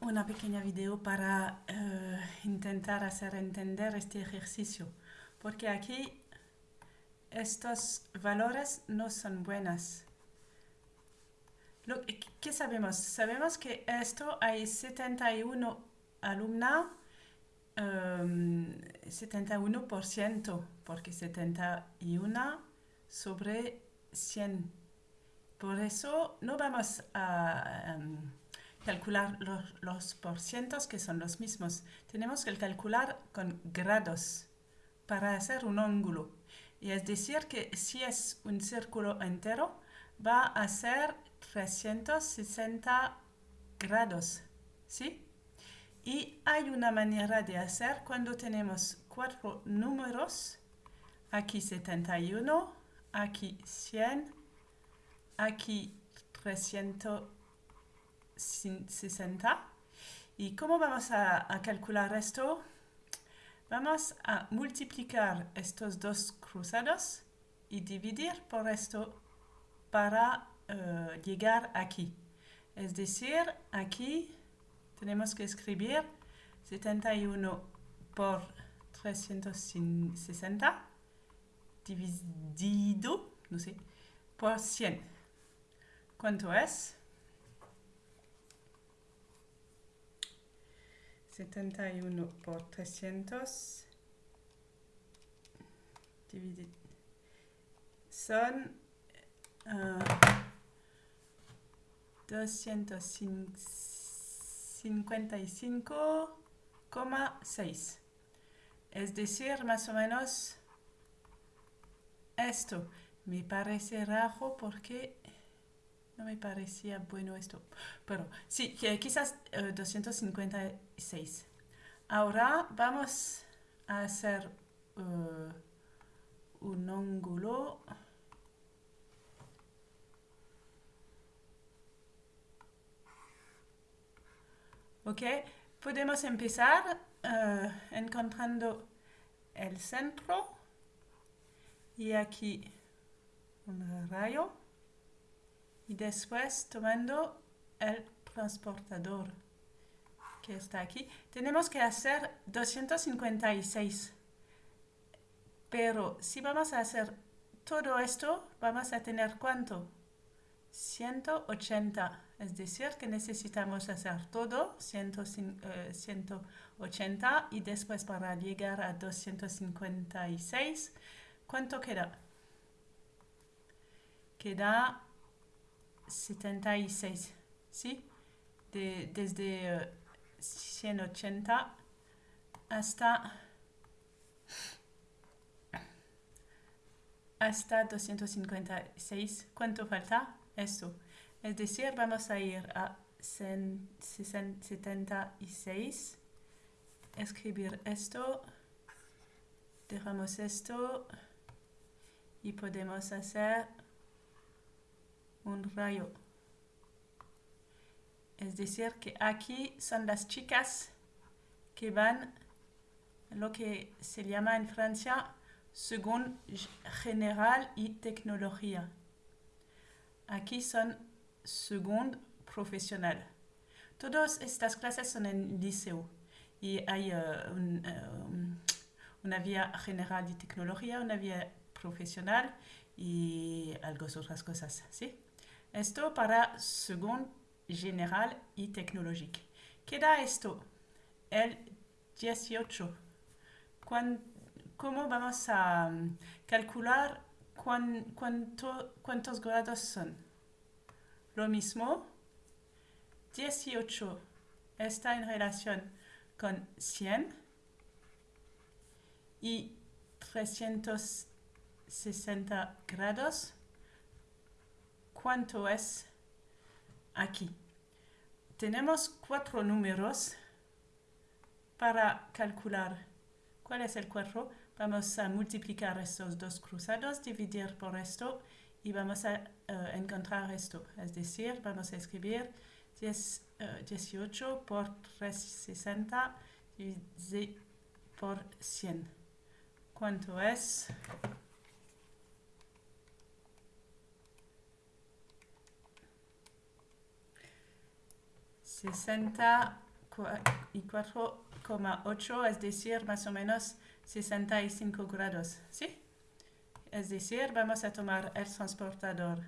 una pequeña video para eh, intentar hacer entender este ejercicio, porque aquí estos valores no son buenos. Lo, ¿Qué sabemos? Sabemos que esto hay 71 alumnos, em, 71%, porque 71 sobre 100. Por eso no vamos a em, calcular los, los porcientos que son los mismos. Tenemos que calcular con grados para hacer un ángulo. Y es decir que si es un círculo entero, va a ser 360 grados. ¿Sí? Y hay una manera de hacer cuando tenemos cuatro números. Aquí 71, aquí 100, aquí 360. ¿Y cómo vamos a, a calcular esto? Vamos a multiplicar estos dos cruzados y dividir por esto para eh, llegar aquí. Es decir, aquí tenemos que escribir 71 por 360 dividido, no sé, por 100. ¿Cuánto es? 71 por 300 dividido. Son uh, 255,6. Es decir, más o menos esto. Me parece raro porque no me parecía bueno esto. Pero sí, quizás uh, 256. Ahora vamos a hacer uh, un ángulo. Ok, podemos empezar uh, encontrando el centro y aquí un rayo y después tomando el transportador que está aquí. Tenemos que hacer 256. Pero si vamos a hacer todo esto, vamos a tener ¿cuánto? 180. Es decir, que necesitamos hacer todo 100, uh, 180 y después para llegar a 256, ¿cuánto queda? Queda 76, ¿sí? De, desde uh, 180 hasta hasta 256. ¿Cuánto falta? Esto. Es decir, vamos a ir a 76, escribir esto, dejamos esto y podemos hacer un rayo. Es decir, que aquí son las chicas que van lo que se llama en Francia según general y tecnología. Aquí son según profesional. Todas estas clases son en liceo y hay un, uh, una vía general y tecnología, una vía profesional y algunas otras cosas. ¿sí? Esto para según general y tecnológico. Queda esto, el 18. ¿Cuán, ¿Cómo vamos a calcular cuán, cuánto, cuántos grados son? Lo mismo, 18 está en relación con 100 y 360 grados. ¿Cuánto es aquí? Tenemos cuatro números para calcular. ¿Cuál es el 4? Vamos a multiplicar estos dos cruzados, dividir por esto y vamos a uh, encontrar esto. Es decir, vamos a escribir 10, uh, 18 por 360 dividido por 100. ¿Cuánto es? 64,8, es decir, más o menos 65 grados, ¿sí? Es decir, vamos a tomar el transportador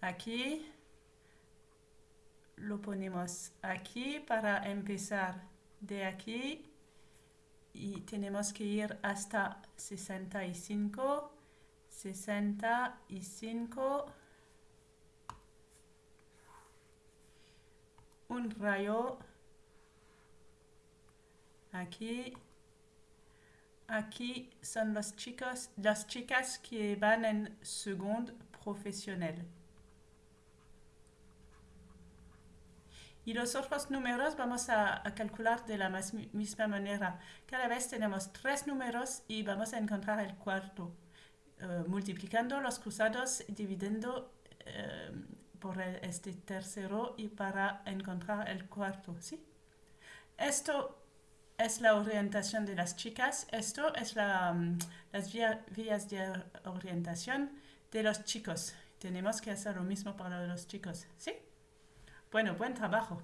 aquí, lo ponemos aquí para empezar de aquí y tenemos que ir hasta 65, 65, un rayo aquí Aquí son los chicos, las chicas que van en segundo profesional. Y los otros números vamos a, calcular de la misma manera. Cada vez tenemos tres números y vamos a encontrar el cuarto. Eh, multiplicando los cruzados, dividiendo eh, por este tercero y para encontrar el cuarto. ¿sí? Esto es la orientación de las chicas. Esto es la, mm, las vías de orientación de los chicos. Tenemos que hacer lo mismo para los chicos. ¿Sí? Bueno, buen trabajo.